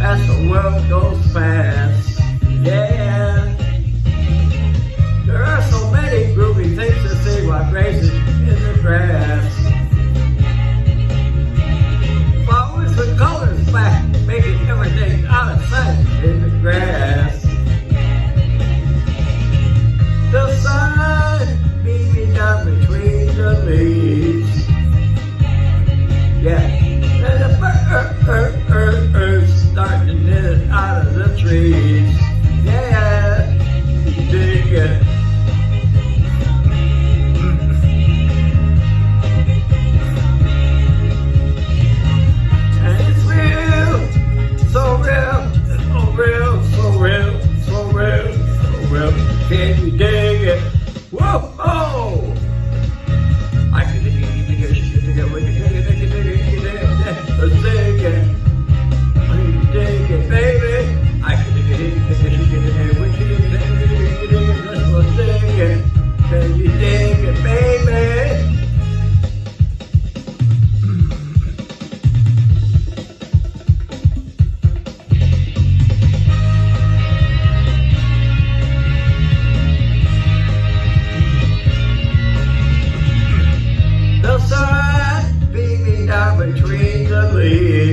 as the world goes fast. Yeah. nigga. Whoa! Oh. side, beaming down between the leaves.